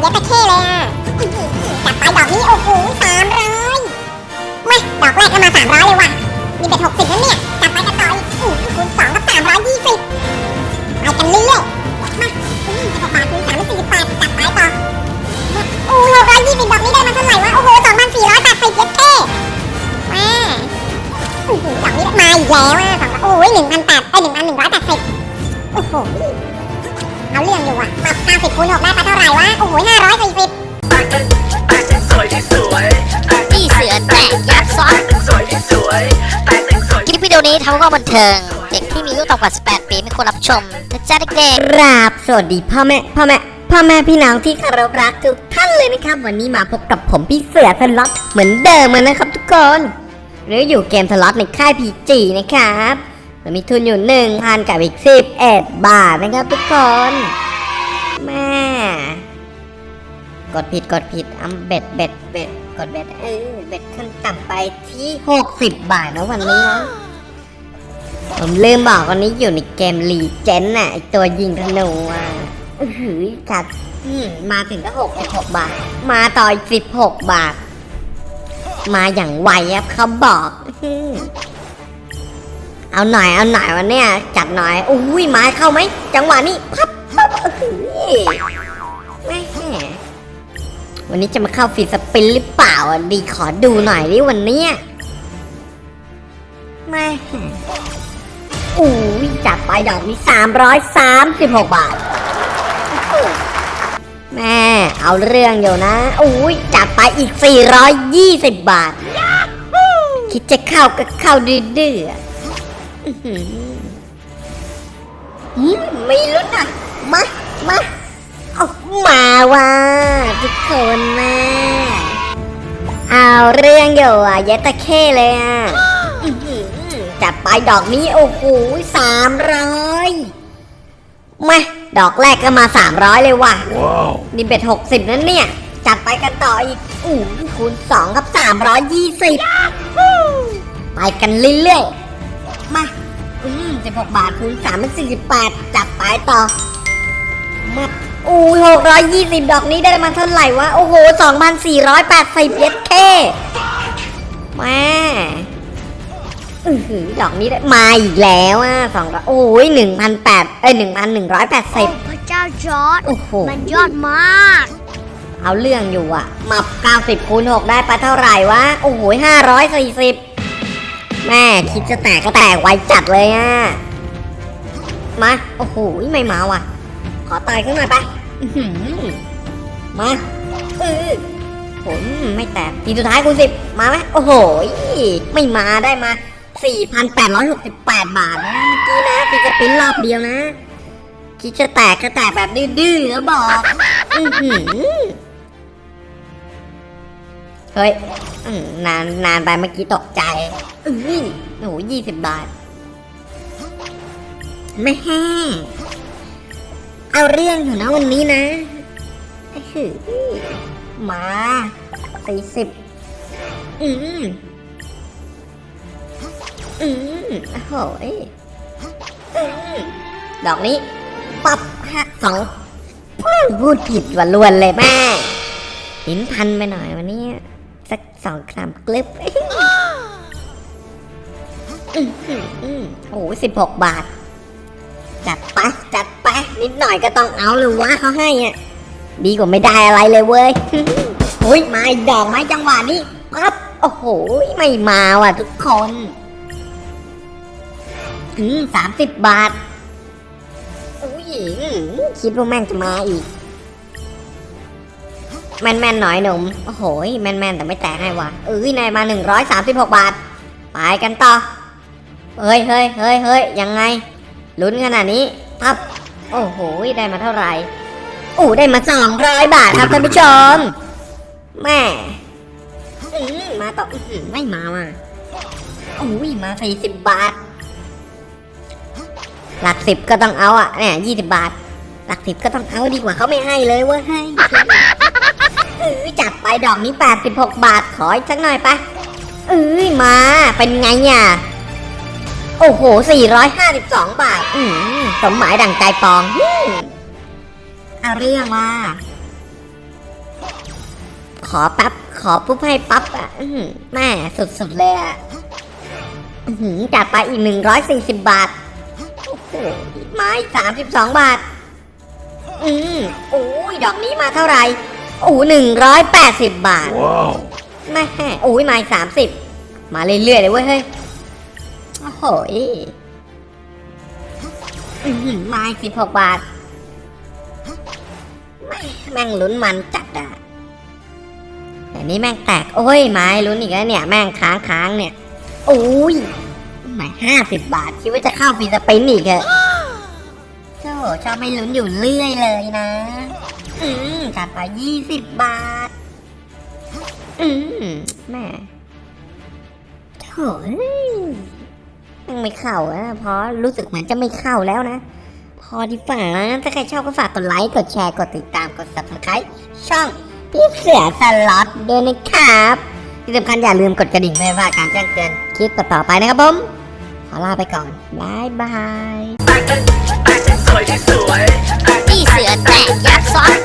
เย็ดตะเข้เลยอะจับไปดอกนี้โอ้โหสามร้อยมาดอกแรกก็มาสามร้อยเลยว่ะ มีเป็นหกสิบแล้วเนี่ย จับไปกันต่ออีกอู้คูณสองก็สามร้อยยี่สิบไปกันเรื่อยๆมาสิบหกบาทคูณสามสี่สิบแปดจับไปต่อโอ้หกร้อยยี่สิบดอกนี้ได้มาเท่าไหร่วะ โอ้โหสองพันสี่ร้อยแปดสิบเย็ดเท่มาอื้อหือดอกนี้มาอีกแล้วอะสองโอ้ยหนึ่งพันแปดเอ้ยหนึ่งพันหนึ่งร้อยแปดสิบโอ้โห เอาเรื่องอยู่อะปรับ90คูณ6ได้ไปเท่าไหร่วะ โอ้โห540แต่งเป็นแต่งสวยที่สวยแต่งพี่เสือแตกยักษ์ซ้อนสวยที่สวยแต่งสวยคลิปวิดีโอนี้ทำเพื่อบันเทิง เด็กที่มีอายุต่ำกว่า 18 ปีไม่ควรรับชมนะจ๊ะเด็กกราบสวัสดีพ่อแม่พ่อแม่พ่อแม่พี่น้องที่เคารพรักทุกท่านเลยนะครับ วันนี้มาพบกับผมพี่เสือสล็อตเหมือนเดิมเลยนะครับทุกคน หรืออยู่เกมสล็อตในค่ายพีจีนะครับ เรามีทุนอยู่หนึ่งพันกับอีกสิบเอ็ดบาทนะครับทุกคนแม่กดผิดกดผิดอำเบ็ดเบ็ดเบ็ดกดเบ็ดเออเบ็ดขั้นต่ำไปที่หกสิบบาทนะวันนี้นะผมลืมบอกวันนี้อยู่ในเกมรีเจนน่ะไอตัวยิงธนูอะอื้อหือจัดมาถึงก็หกหกบาท มาต่ออีกสิบหกบาท มาอย่างไวครับเขาบอก เอาหน่อยเอาหน่อยวันเนี้ยจัดหน่อยอุ้ยไม้เข้าไหมจังหวะนี้พับพับอื้อหือแม่วันนี้จะมาเข้าฟีดสปินหรือเปล่าดีขอดูหน่อยดิวันเนี้ยแม่อู้ยจัดไปดอกนี้336บหกบาทแม่เอาเรื่องอยู่นะอู้ยจัดไปอีก420บาท คิดจะเข้าก็เข้าดื้อ ไม่ลุ้นอะ มา มาเอามาว่ะทุกคนนะเอาเรื่องอยู่อะเยดตะเข้เลยอะอื้อหือจัดไปดอกนี้ โอ้โหสามร้อยมาดอกแรกก็มาสามร้อยเลยว่ะนี่เบ็ดหกสิบนั่นเนี่ย จัดไปกันต่ออีกอู้คูณสองครับสามร้อยยี่สิบไปกันเรื่อยๆ มา อืมสิบหกบาทคูณสามเป็นสี่สิบแปดจัดไปต่อมาอู้หกร้อยยี่สิบดอกนี้ได้มาเท่าไหร่วะ โอ้โหสองพันสี่ร้อยแปดสิบเย็ดเคแม่อือหือดอกนี้ได้มาอีกแล้วอะสองร้อยโอ้ยหนึ่งพันแปดเอ้ยหนึ่งพันหนึ่งร้อยแปดสิบๆพระเจ้าจอร์ดโอ้โหมันยอดมาก เอาเรื่องอยู่อะ มาเก้าสิบคูณหกได้ไปเท่าไหร่วะ โอ้โหห้าร้อยสี่สิบ แม่คิดจะแตกก็แตกไวจัดเลยอะ มา โอ้โห ไม่มาว่ะ ขอต่อยขึ้นหน่อยไปมาเออผมไม่แตกทีสุดท้ายคูณสิบมาไหมโอ้โห ไม่มาได้มา 4,868 บาทนะเมื่อกี้นะฟิกสปินรอบเดียวนะคิดจะแตกก็แตกแบบดื้อๆแล้วบอก อื้อหือเฮ้ยนานนานไปเมื่อกี้ตกใจ อุ้ยโอ้โหยี่สิบบาทแม่แห้เอาเรื่องอยู่นะวันนี้นะอื้อหือมาสี่สิบอืมอืมโอ้โหยอืมดอกนี้ปับฮะสองพูดผิดว่าลวนเลยแม่หินพันไปหน่อยวันนี้ สักสองสามกลิป อืมอืมอืมโอ้สิบหกบาท จัดไปจัดไปนิดหน่อยก็ต้องเอาหรือวะเขาให้อะดีกว่าไม่ได้อะไรเลยเว้ยโอ้ยมาอีกดอกไหมจังหวะนี้ปั๊บโอ้โหไม่มาว่ะทุกคนอืมสามสิบบาทอุ้ยคิดว่าแม่งจะมาอีก แม่นแม่นหน่อยหนุ่มโอ้โหแม่นแม่นแต่ไม่แตกให้ว่ะเอ้ยนายมาหนึ่งร้อยสามสิบหกบาท ไปกันต่อ เฮ้ยเฮ้ยเฮ้ยเฮ้ยยังไง ลุ้นขนาดนี้พับโอ้โห ได้มาเท่าไหร่โอ้ได้มาสองร้อยบาทครับท่านผู้ชม แม่มาต่ออื้อหือไม่มาว่ะโอ้ยมาสี่สิบบาท หลักสิบก็ต้องเอาอะเนี่ยยี่สิบบาท หลักสิบก็ต้องเอาดีกว่าเขาไม่ให้เลยเว้ยให้จัดไปดอกนี้แปดสิบหกบาทขออีกสักหน่อยไปเอ้ยมาเป็นไงเนี่ย โอ้โหสี่ร้อยห้าสิบสองบาท อืมสมหมายดั่งใจปองอืมเอาเรื่องว่า ขอแป๊บ ขอปุ๊บให้ปั๊บอะอื้อหือแม่สุดๆเลยอะอื้อหือจัดไปอีกหนึ่งร้อยสี่สิบบาทโอ้โหไม้สามสิบสองบาท อืมโอ้ย ดอกนี้มาเท่าไหร่โอ้หนึ่งร้อยแปดสิบบาทแม่โอ้ยไม้สามสิบ มาเรื่อยๆเลยเว้ยเฮ้ย โอ้โหยไม้สิบหกบาท แม่งลุ้นมันจัดอะแต่นี่แม่งแตก โอ้ยไม้ลุ้นอีกแล้วเนี่ย แม่งค้างค้างเนี่ยโอ้ยไม้ห้าสิบบาท คิดว่าจะเข้าฟรีสปินอีกเหรอะโจ้ชอบไม่ลุ้นอยู่เรื่อยเลยนะ อืมจัดไปยี่สิบบาท อืมแม่โถ่ ไม่เข้านะเพราะรู้สึกเหมือนจะไม่เข้าแล้วนะ พอดีฝากนะถ้าใครชอบก็ฝากกดไลค์ กดแชร์ กดติดตาม กด subscribe ช่องพี่เสือสล็อตด้วยนะครับ ที่สำคัญอย่าลืมกดกระดิ่งเพื่อว่าการแจ้งเตือนคลิปต่อๆไปนะครับผม ขอลาไปก่อนบายบายพี่เสือแตะยักซ้อน